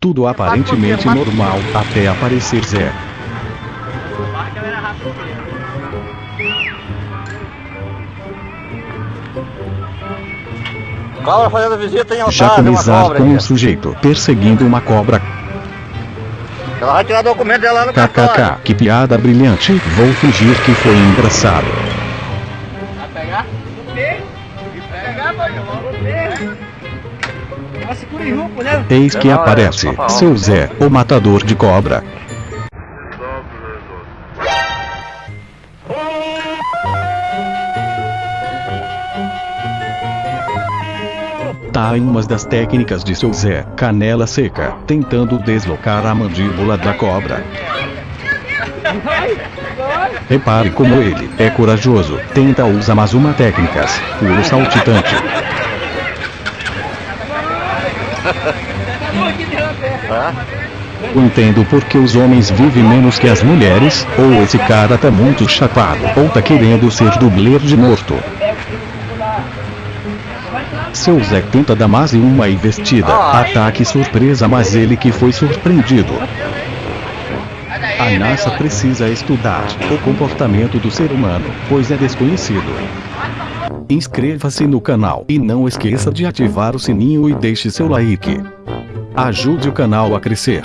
Tudo aparentemente normal, até aparecer Zé. Cobra fazendo visita em tem uma cobra com um sujeito perseguindo uma cobra. Ela vai tirar documento dela no cartório. KKK, que piada brilhante, vou fingir que foi engraçado. Vai pegar? Vou ter. Vai pegar, pode. Vou ter. Eis que aparece, seu Zé, o matador de cobra. Tá em uma das técnicas de seu Zé, canela seca, tentando deslocar a mandíbula da cobra. Repare como ele é corajoso, tenta usar mais uma técnicas, puro saltitante. Entendo porque os homens vivem menos que as mulheres, ou esse cara tá muito chapado, ou tá querendo ser dublê de morto. Seu Zé tenta dar mais uma investida, ataque surpresa mas ele que foi surpreendido. A NASA precisa estudar o comportamento do ser humano, pois é desconhecido. Inscreva-se no canal e não esqueça de ativar o sininho e deixe seu like. Ajude o canal a crescer.